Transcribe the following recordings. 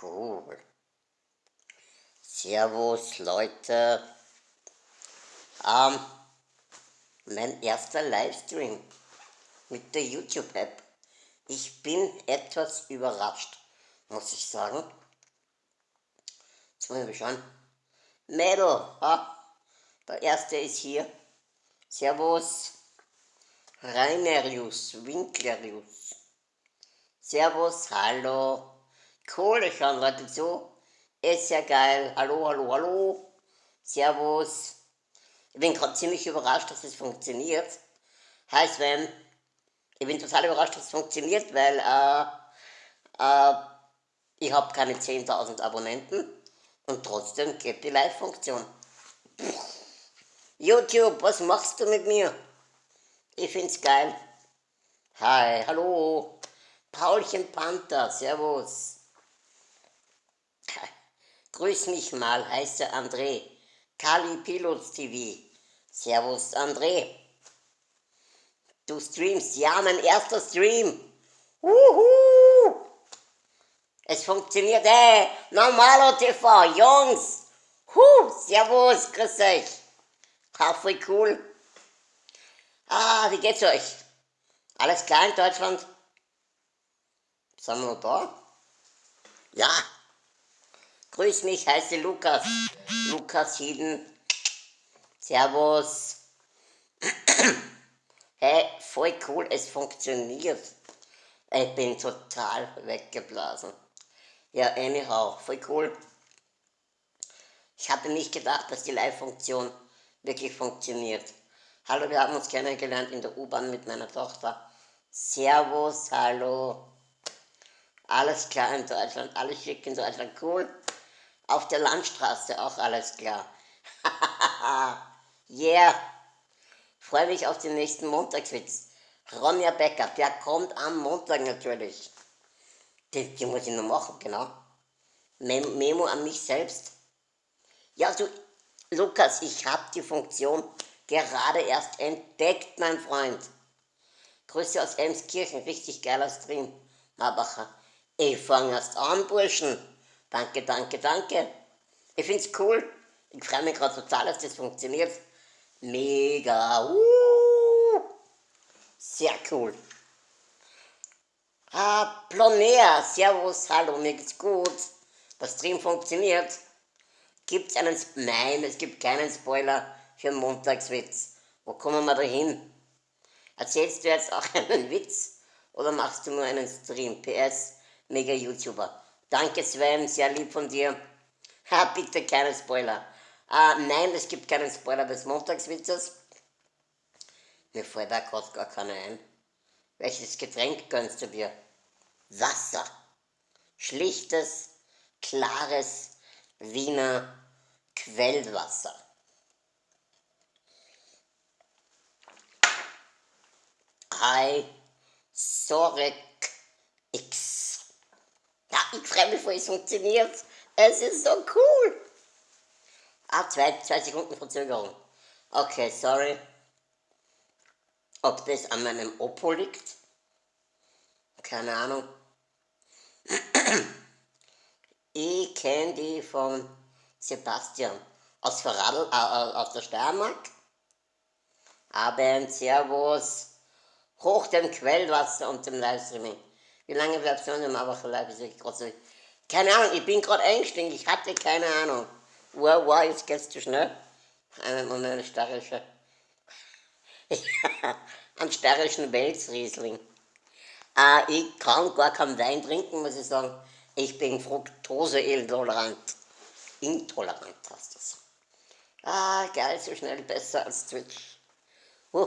Cool. Servus Leute. Ähm, mein erster Livestream mit der YouTube-App. Ich bin etwas überrascht, muss ich sagen. Jetzt muss ich mal schauen. Mädel, ha? der erste ist hier. Servus. Reinerius, Winklerius. Servus, hallo. Kohle schauen Leute zu. Ist ja geil. Hallo, hallo, hallo. Servus. Ich bin gerade ziemlich überrascht, dass es funktioniert. Hi Sven. Ich bin total überrascht, dass es funktioniert, weil äh, äh, ich habe keine 10.000 Abonnenten und trotzdem geht die Live-Funktion. YouTube, was machst du mit mir? Ich find's geil. Hi, hallo. Paulchen Panther, servus. Grüß mich mal, heißt der André. Kali Pilots TV. Servus, André. Du streamst, ja, mein erster Stream. Wuhu! Es funktioniert, ey, Normalo TV, Jungs. Huh, servus, grüß euch. Voll cool. Ah, wie geht's euch? Alles klar in Deutschland? Sind wir noch da? Ja. Grüß mich, heiße Lukas. Lukas Hieden. Servus. hey, voll cool, es funktioniert. Ich bin total weggeblasen. Ja, anyhow, voll cool. Ich hatte nicht gedacht, dass die Live-Funktion wirklich funktioniert. Hallo, wir haben uns kennengelernt in der U-Bahn mit meiner Tochter. Servus, hallo. Alles klar in Deutschland, alles schick in Deutschland, cool. Auf der Landstraße auch alles klar. yeah. Freue mich auf den nächsten Montagswitz. Ronja Becker, der kommt am Montag natürlich. Die, die muss ich noch machen, genau. Mem Memo an mich selbst. Ja, du, Lukas, ich habe die Funktion gerade erst entdeckt, mein Freund. Grüße aus Elmskirchen, richtig geiler Stream. Mabacher. Ich fange erst an, Burschen. Danke, danke, danke. Ich finde es cool. Ich freue mich gerade total, dass das funktioniert. Mega. Uh, sehr cool. Ah, Plonea, Servus, hallo, mir geht's gut. Der Stream funktioniert. Gibt's einen, nein, es gibt keinen Spoiler für Montagswitz. Wo kommen wir da hin? Erzählst du jetzt auch einen Witz oder machst du nur einen Stream? PS, mega YouTuber. Danke Sven, sehr lieb von dir. Ha, bitte keine Spoiler. Ah, nein, es gibt keinen Spoiler des Montagswitzes. Mir fällt da gerade gar keiner ein. Welches Getränk gönnst du dir? Wasser. Schlichtes, klares Wiener Quellwasser. Hi, Sorek X. Ja, ich freue mich, es funktioniert. Es ist so cool. Ah, zwei, zwei Sekunden Verzögerung. Okay, sorry. Ob das an meinem Oppo liegt? Keine Ahnung. Ich kenne die von Sebastian aus, Verradl, äh, äh, aus der Steiermark. Abend, Servus. Hoch dem Quellwasser und dem Livestreaming. Wie lange bleibst du in Aber vielleicht ist ich gerade Keine Ahnung, ich bin gerade eingestiegen, ich hatte keine Ahnung. Wow, wow, jetzt geht's zu schnell. Einen Moment, eine steirische. einen steirischen Welsriesling. Äh, ich kann gar keinen Wein trinken, muss ich sagen. Ich bin Fructose-intolerant. Intolerant heißt das. Ah, geil, so schnell besser als Twitch. Uh.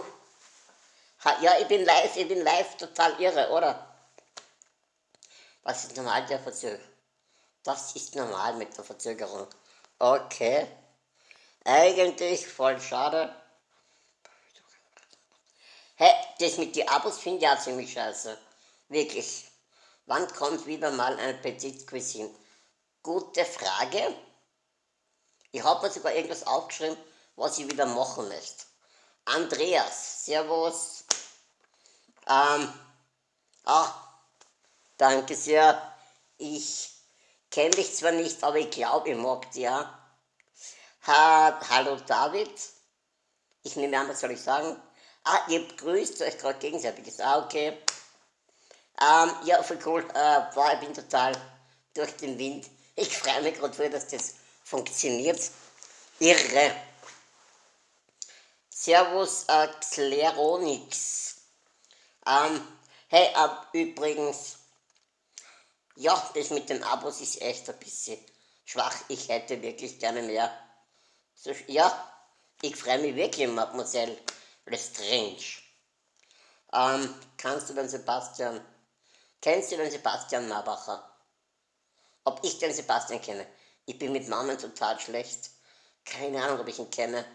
Ja, ich bin live, ich bin live total irre, oder? Was ist normal der Verzögerung? Das ist normal mit der Verzögerung. Okay. Eigentlich voll schade. Hä, das mit den Abos finde ich ja ziemlich scheiße. Wirklich. Wann kommt wieder mal ein Petit Cuisine? Gute Frage. Ich habe mir sogar irgendwas aufgeschrieben, was ich wieder machen möchte. Andreas, Servus. Ähm, ah, Danke sehr. Ich Kenne dich zwar nicht, aber ich glaube, ich mag dich, ja. Ha, hallo David. Ich nehme an, was soll ich sagen? Ah, ihr grüßt euch gerade gegenseitig. Ah, okay. Ähm, ja, voll cool. Äh, boah, ich bin total durch den Wind. Ich freue mich gerade voll, dass das funktioniert. Irre. Servus äh, Xleronix. Ähm, hey, äh, übrigens, ja, das mit den Abos ist echt ein bisschen schwach. Ich hätte wirklich gerne mehr. So, ja, ich freue mich wirklich, Mademoiselle Lestrange. Ähm, kannst du den Sebastian, kennst du den Sebastian Nabacher? Ob ich den Sebastian kenne? Ich bin mit Namen total schlecht. Keine Ahnung, ob ich ihn kenne.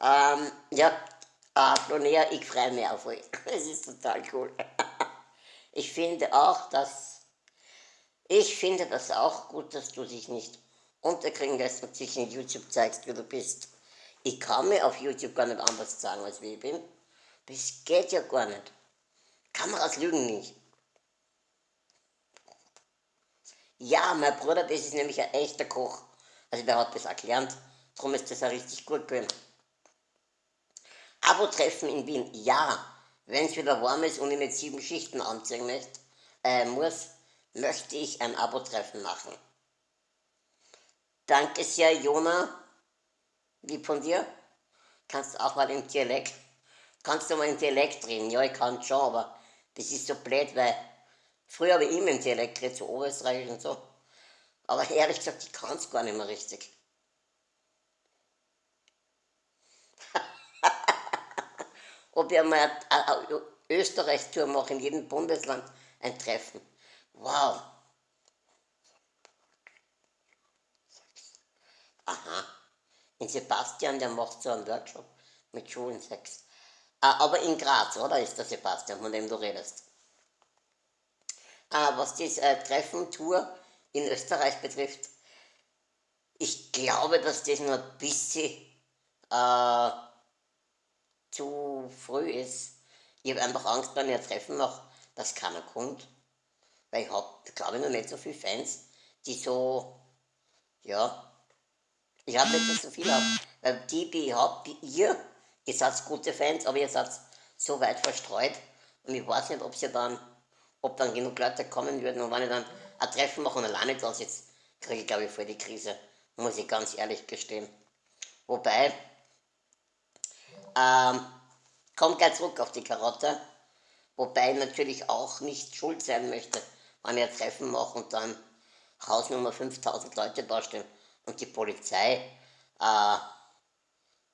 Ähm, ja, äh, ich freue mich auf euch. Es ist total cool. ich finde auch, dass, ich finde das auch gut, dass du dich nicht unterkriegen lässt und dich in YouTube zeigst, wie du bist. Ich kann mir auf YouTube gar nicht anders sagen, als wie ich bin. Das geht ja gar nicht. Kameras lügen nicht. Ja, mein Bruder, das ist nämlich ein echter Koch. Also der hat das erklärt. Darum ist das auch richtig gut gewesen. Abo-Treffen in Wien, ja. Wenn es wieder warm ist und ich nicht sieben Schichten anziehen möchte, äh, muss, möchte ich ein Abo-Treffen machen. Danke sehr, Jona. Wie von dir? Kannst du auch mal im Dialekt, kannst du mal im Dialekt reden? Ja, ich kann schon, aber das ist so blöd, weil früher habe ich immer im Dialekt geredet, so Oberösterreichisch und so. Aber ehrlich gesagt, ich kann es gar nicht mehr richtig. Ob ich einmal eine Österreich-Tour mache, in jedem Bundesland ein Treffen. Wow. Aha. In Sebastian, der macht so einen Workshop mit Schulensex. Ah, aber in Graz, oder? Ist der Sebastian, von dem du redest. Ah, was das äh, Treffen, Tour in Österreich betrifft, ich glaube, dass das nur ein bisschen äh, zu früh ist. Ich habe einfach Angst, wenn ich ein Treffen mache, dass keiner kommt. Weil ich habe, glaube ich, noch nicht so viele Fans, die so, ja, ich habe nicht so viele, weil die, die ich habe, ihr, ihr seid gute Fans, aber ihr seid so weit verstreut und ich weiß nicht, ob sie dann, ob dann genug Leute kommen würden und wenn ich dann ein Treffen mache und alleine da sitze, kriege ich glaube ich voll die Krise, muss ich ganz ehrlich gestehen. Wobei, ähm, kommt gleich zurück auf die Karotte, wobei ich natürlich auch nicht schuld sein möchte, wenn ich ein Treffen mache und dann Hausnummer 5000 Leute dastehen und die Polizei äh,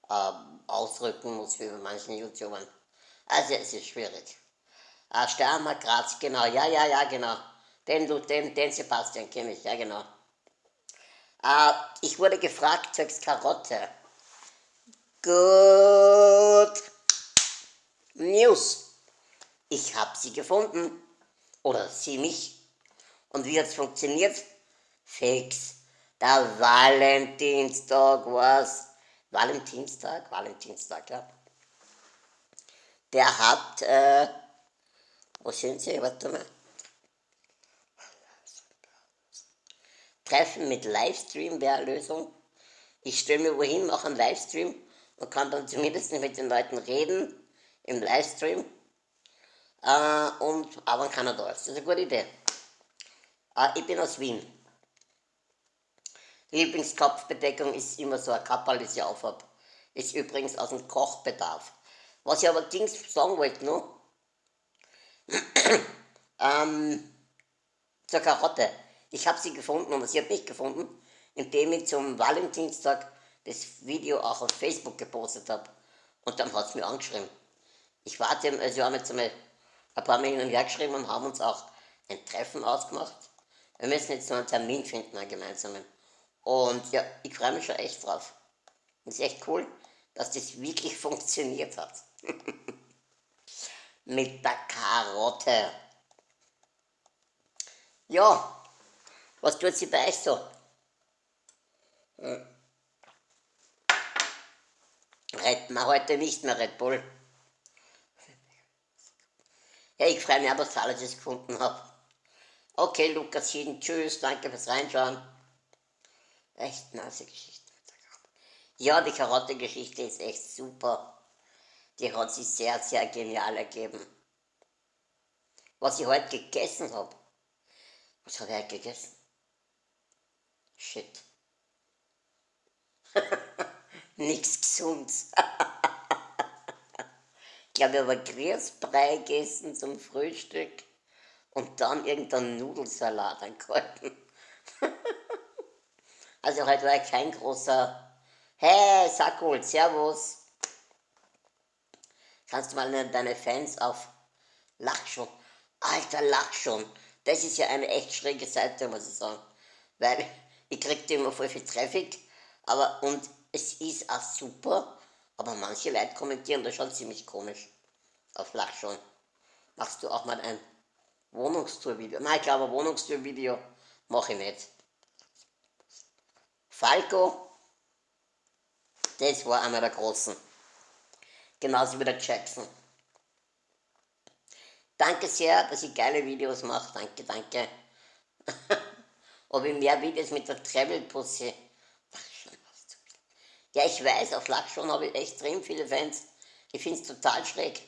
äh, ausrücken muss wie bei manchen YouTubern. Also es ist schwierig. Äh, Steiermark, Graz, genau, ja, ja, ja, genau. Den, den, den Sebastian kenne ich, ja genau. Äh, ich wurde gefragt, zwecks Karotte. Gut. News. Ich habe sie gefunden. Oder sie mich. Und wie hat es funktioniert? Fix. Der Valentinstag war's. Valentinstag? Valentinstag, ja. Der hat, äh, wo sind sie? Warte mal. Treffen mit Livestream wäre eine Lösung. Ich stelle mir wohin, mache einen Livestream und kann dann zumindest mit den Leuten reden im Livestream. Äh, und aber keiner da ist. Das ist eine gute Idee. Äh, ich bin aus Wien. Lieblingskopfbedeckung ist immer so ein Kappel, das ich aufhab. Ist übrigens aus dem Kochbedarf. Was ich aber Dings sagen wollte noch, ähm, zur Karotte. Ich habe sie gefunden, aber sie hat mich gefunden, indem ich zum Valentinstag das Video auch auf Facebook gepostet habe. Und dann hat es mir angeschrieben. Ich warte, also wir haben jetzt einmal ein paar Mal hin und her geschrieben und haben uns auch ein Treffen ausgemacht. Wir müssen jetzt noch einen Termin finden, einen gemeinsamen. Und ja, ich freue mich schon echt drauf. Ist echt cool, dass das wirklich funktioniert hat. Mit der Karotte. Ja, was tut sie bei euch so? Hm. Retten wir heute nicht mehr Red Bull. Ja, ich freue mich aber, dass ich alles gefunden habe. Okay, Lukas Schieden, tschüss, danke fürs Reinschauen. Echt nice Geschichte. Ja, die Karotte-Geschichte ist echt super. Die hat sich sehr, sehr genial ergeben. Was ich heute gegessen habe. Was habe ich heute gegessen? Shit. Nichts Gesundes. ich glaube, ich habe Grießbrei gegessen zum Frühstück und dann irgendeinen Nudelsalat angehalten. also heute war ich kein großer Hey, Sakul, Servus. Kannst du mal deine Fans auf Lach schon? Alter, lach schon. Das ist ja eine echt schräge Seite, muss ich sagen. Weil ich krieg immer voll viel Traffic, aber und es ist auch super, aber manche Leute kommentieren das schon ziemlich komisch. Auf Lach schon. Machst du auch mal ein Wohnungstour-Video. Nein, ich glaube, ein Wohnungstour-Video mache ich nicht. Falco, das war einer der Großen. Genauso wie der Jackson. Danke sehr, dass ich geile Videos mache. Danke, danke. Ob ich mehr Videos mit der Travel-Pussy. Ja, ich weiß, auf Lachschon habe ich extrem viele Fans. Ich finde es total schräg.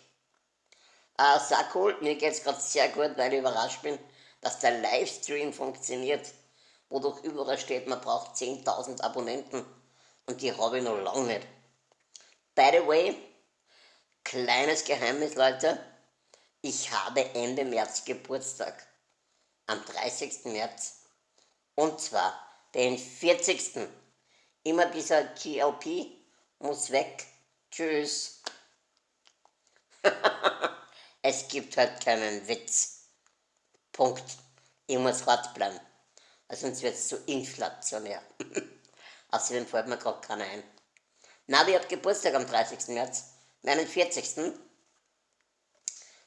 Äh, sehr cool, mir geht es gerade sehr gut, weil ich überrascht bin, dass der Livestream funktioniert, wodurch überall steht, man braucht 10.000 Abonnenten und die habe ich noch lange nicht. By the way, kleines Geheimnis, Leute, ich habe Ende März Geburtstag, am 30. März, und zwar den 40. Immer dieser GLP muss weg. Tschüss. Es gibt halt keinen Witz. Punkt. Ich muss hart bleiben. Also sonst wird es zu inflationär. Außerdem fällt mir gerade keiner ein. Navi hat Geburtstag am 30. März, meinen 40.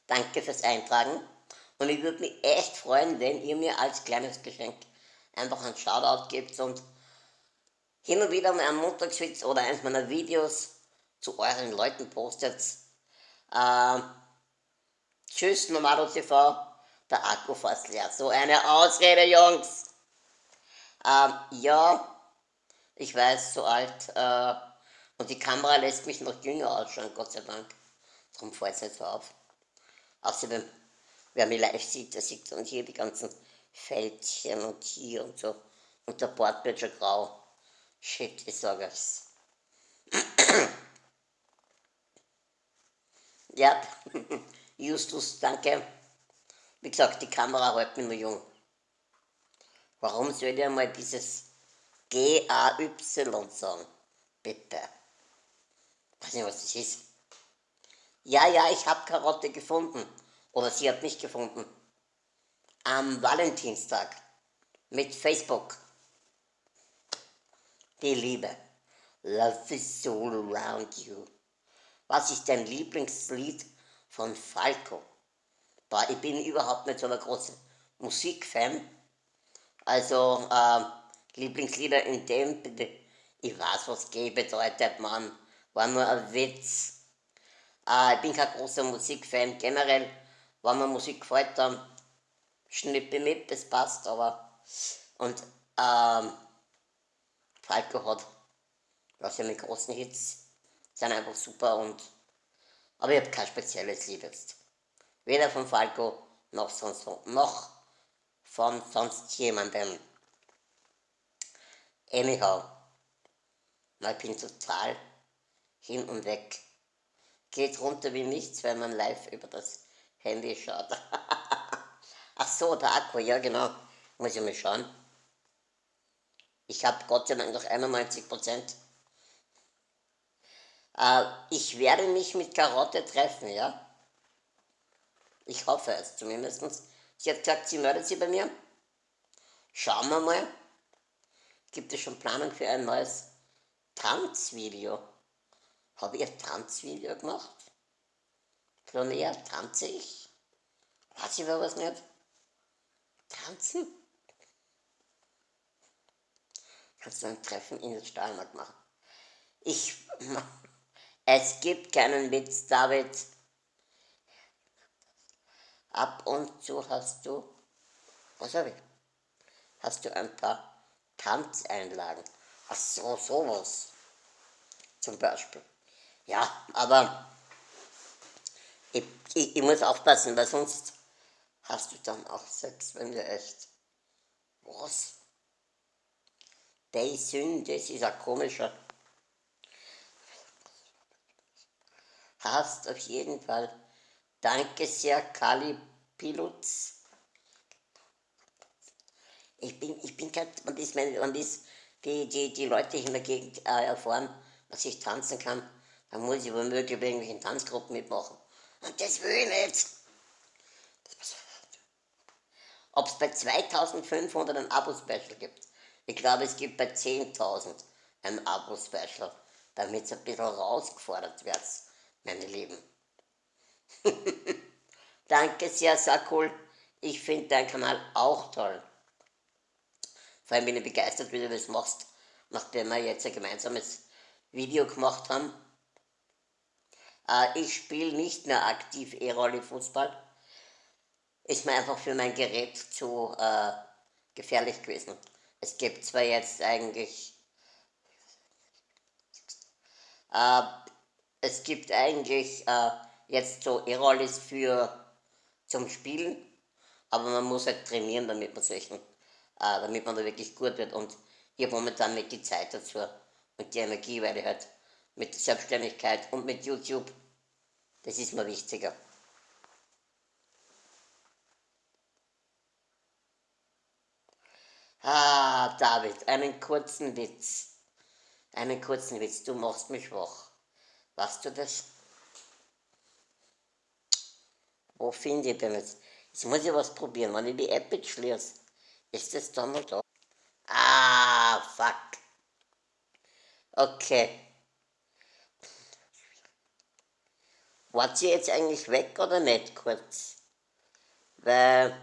Danke fürs Eintragen. Und ich würde mich echt freuen, wenn ihr mir als kleines Geschenk einfach einen Shoutout gebt und hin und wieder mal einen Montagswitz oder eins meiner Videos zu euren Leuten postet. Ähm, Tschüss, Nomado TV, der Akku fast leer. So eine Ausrede, Jungs. Ähm, ja, ich weiß, so alt. Äh, und die Kamera lässt mich noch jünger ausschauen, Gott sei Dank. Darum fällt es nicht so auf. Außerdem, wer mich live sieht, der sieht dann hier die ganzen Fältchen und hier und so. Und der Bord wird schon grau. Shit, ich sage es. ja. Justus, danke. Wie gesagt, die Kamera hält mich nur jung. Warum soll ich einmal dieses G-A-Y sagen? Bitte. Weiß nicht, was das ist. Ja, ja, ich habe Karotte gefunden. Oder sie hat mich gefunden. Am Valentinstag. Mit Facebook. Die Liebe. Love is all around you. Was ist dein Lieblingslied von Falco. Boah, ich bin überhaupt nicht so ein großer Musikfan. Also, äh, Lieblingslieder in dem, ich weiß, was G bedeutet, Mann. War nur ein Witz. Äh, ich bin kein großer Musikfan. Generell, wenn mir Musik gefällt, dann schnippe mit, das passt, aber. Und, ähm, Falco hat, was ja mit großen Hits, sind einfach super und aber ich habe kein spezielles Lied jetzt. Weder von Falco noch, sonst, noch von sonst jemandem. Anyhow, ich bin total hin und weg. Geht runter wie nichts, wenn man live über das Handy schaut. Ach so, der Akku, ja genau. Muss ich mal schauen. Ich habe Gott sei Dank noch 91 Prozent. Äh, ich werde mich mit Karotte treffen, ja? Ich hoffe es zumindest. Sie hat gesagt, sie meldet sich bei mir. Schauen wir mal. Gibt es schon Planung für ein neues Tanzvideo? Habe ich ein Tanzvideo gemacht? Flonea, tanze ich? Weiß ich was nicht? Tanzen? Kannst du ein Treffen in den Stahlmarkt machen? Ich es gibt keinen Witz, David. Ab und zu hast du Was habe ich? Hast du ein paar Tanzeinlagen? Ach so, sowas. Zum Beispiel. Ja, aber ich, ich, ich muss aufpassen, weil sonst hast du dann auch Sex, wenn du echt. Was? Die Sünde, das ist ein komischer. Hast auf jeden Fall. Danke sehr, Kali Pilutz. Ich bin, ich bin gerade, man ist, man ist die, die, die Leute in der Gegend äh, erfahren, dass ich tanzen kann, dann muss ich womöglich bei irgendwelchen Tanzgruppen mitmachen. Und das will ich nicht. Ob es bei 2500 ein Abo-Special gibt. Ich glaube, es gibt bei 10.000 ein Abo-Special, damit es ein bisschen rausgefordert wird, meine Lieben. Danke sehr, cool. Ich finde deinen Kanal auch toll. Vor allem bin ich begeistert, wie du das machst, nachdem wir jetzt ein gemeinsames Video gemacht haben. Äh, ich spiele nicht mehr aktiv E-Rolle Fußball. Ist mir einfach für mein Gerät zu äh, gefährlich gewesen. Es gibt zwar jetzt eigentlich äh, es gibt eigentlich äh, jetzt so E-Rollis für zum Spielen, aber man muss halt trainieren, damit man solchen, äh, damit man da wirklich gut wird und ich habe momentan nicht die Zeit dazu und die Energie, weil ich halt mit der Selbstständigkeit und mit YouTube, das ist mir wichtiger. Ah, David, einen kurzen Witz. Einen kurzen Witz, du machst mich wach. Weißt du das? Wo finde ich denn jetzt? Jetzt muss ich was probieren. Wenn ich die App jetzt schließe, ist das dann noch da? Ah, fuck. Okay. Wart sie jetzt eigentlich weg oder nicht kurz? Weil,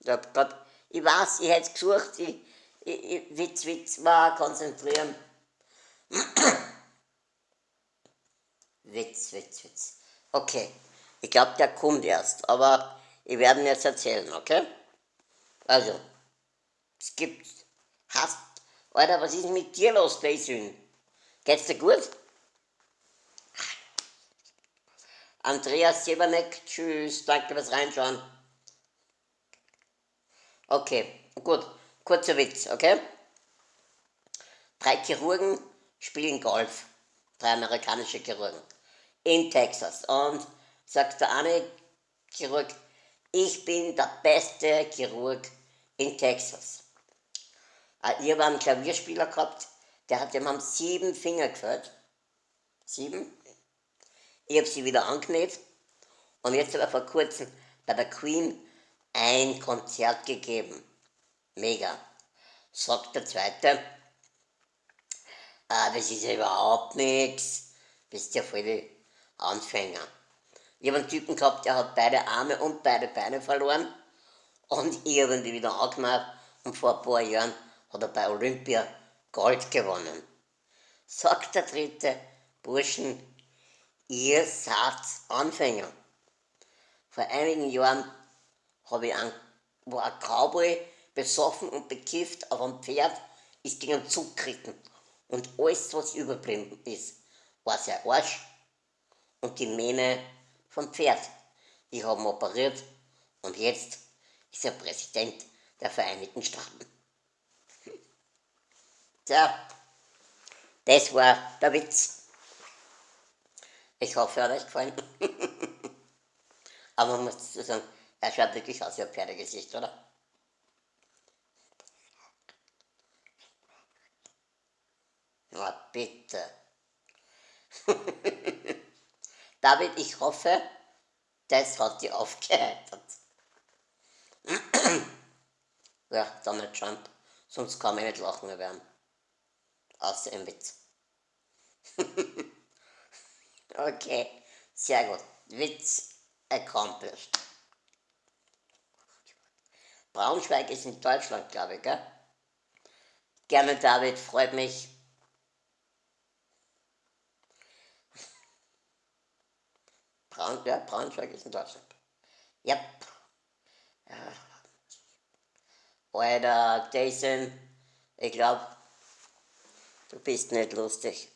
ich hab grad, ich weiß, ich hätte gesucht, ich, ich, ich, Witz, Witz, mal konzentrieren. Witz, Witz, Witz. Okay, ich glaube, der kommt erst, aber ich werde ihn jetzt erzählen, okay? Also, es gibt, hast, Alter, was ist mit dir los, Daisyn? Geht's dir gut? Andreas Seberneck, tschüss, danke fürs Reinschauen. Okay, gut, kurzer Witz, okay? Drei Chirurgen spielen Golf, drei amerikanische Chirurgen in Texas. Und sagt der eine Chirurg, ich bin der beste Chirurg in Texas. Äh, ich habe einen Klavierspieler gehabt, der hat dem haben sieben Finger gefällt. Sieben. Ich habe sie wieder angenäht. Und jetzt hat er vor kurzem bei der Queen ein Konzert gegeben. Mega. Sagt der Zweite, äh, das ist ja überhaupt nichts. Bist ja voll die Anfänger. Ich habe einen Typen gehabt, der hat beide Arme und beide Beine verloren und ich habe ihn wieder angemacht und vor ein paar Jahren hat er bei Olympia Gold gewonnen. Sagt der dritte, Burschen, ihr seid Anfänger. Vor einigen Jahren habe ich einen, war ein Cowboy besoffen und bekifft auf einem Pferd, ist gegen einen Zug geritten. Und alles, was überblieben ist, war sein Arsch und die Mähne vom Pferd. Die haben operiert und jetzt ist er Präsident der Vereinigten Staaten. Tja, das war der Witz. Ich hoffe, er hat euch gefallen. Aber man muss dazu sagen, er schaut wirklich aus wie ein Pferdegesicht, oder? Na bitte. David, ich hoffe, das hat dich aufgeheitert. ja, Donald Trump, sonst kann ich nicht lachen mehr werden. Außer im Witz. okay, sehr gut. Witz accomplished. Braunschweig ist in Deutschland, glaube ich, gell? Gerne, David, freut mich. Braun, ja, Braunschweig ist in Deutschland. Ja. Alter, Jason, ich glaube, du bist nicht lustig.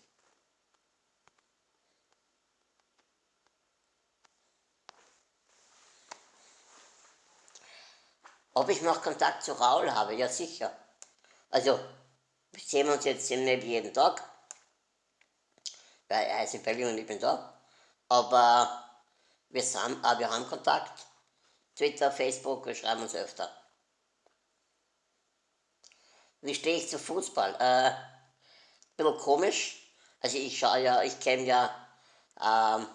Ob ich noch Kontakt zu Raul habe? Ja, sicher. Also, wir sehen uns jetzt nicht jeden Tag, weil er ist in Berlin und ich bin da. Aber wir, sind, äh, wir haben Kontakt. Twitter, Facebook, wir schreiben uns öfter. Wie stehe ich zu Fußball? Äh, bisschen komisch. Also ich schaue ja, ich kenne ja ähm,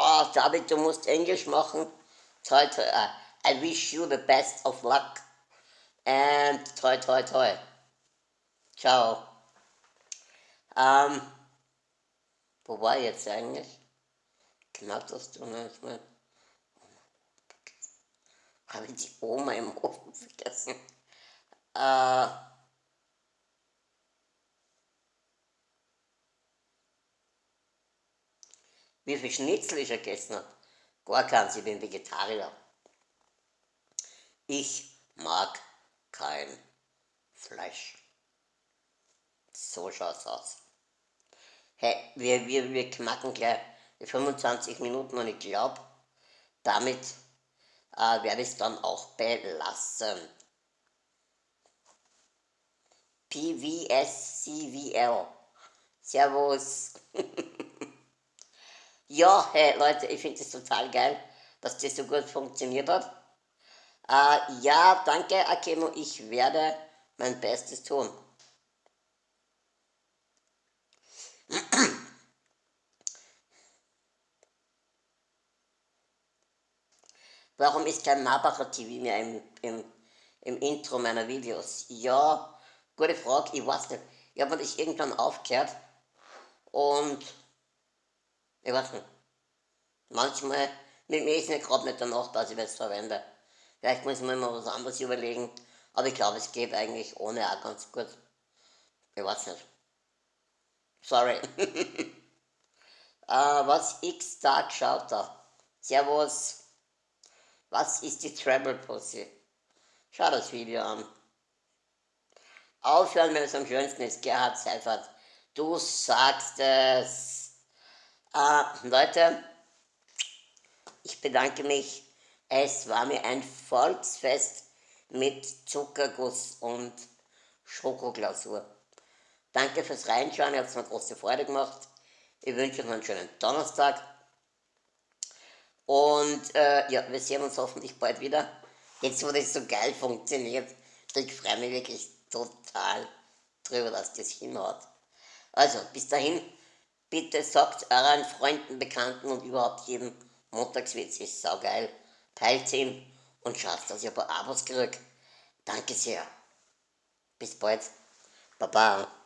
Oh, David, du musst Englisch machen. Toi, toi, uh, I wish you the best of luck. And toi, toi, toi. Ciao. Ähm, wo war ich jetzt eigentlich? Knapp das mehr. Habe ich die Oma im Ofen vergessen? Äh, wie viel Schnitzel ich gegessen habe? Gar keins, ich bin Vegetarier. Ich mag kein Fleisch. So schaut's aus. Hey, wir, wir, wir knacken gleich die 25 Minuten und ich glaube, damit äh, werde ich es dann auch belassen. PVSCVL. Servus. ja, hey Leute, ich finde es total geil, dass das so gut funktioniert hat. Äh, ja, danke Akemo, ich werde mein Bestes tun. Warum ist kein Marbacher TV mehr im, im, im Intro meiner Videos? Ja, gute Frage, ich weiß nicht. Ich habe das irgendwann aufgehört und ich weiß nicht. Manchmal, mit mir ist nicht gerade nicht danach, dass ich das verwende. Vielleicht muss man mal was anderes überlegen, aber ich glaube, es geht eigentlich ohne auch ganz gut. Ich weiß nicht. Sorry. uh, was X-Tag schaut da? Servus. Was ist die Treble Pussy? Schau das Video an. Aufhören, wenn es am schönsten ist. Gerhard Seifert. Du sagst es. Äh, Leute, ich bedanke mich. Es war mir ein Volksfest mit Zuckerguss und Schokoglasur. Danke fürs Reinschauen, ihr habt mir große Freude gemacht. Ich wünsche euch einen schönen Donnerstag. Und äh, ja, wir sehen uns hoffentlich bald wieder. Jetzt, wo das so geil funktioniert, ich freue mich wirklich total drüber, dass das hinhaut. Also, bis dahin, bitte sagt euren Freunden, Bekannten und überhaupt jedem Montagswitz ist saugeil. Teilt ihn und schaut, dass ihr ein paar Abos kriegt. Danke sehr. Bis bald. Baba.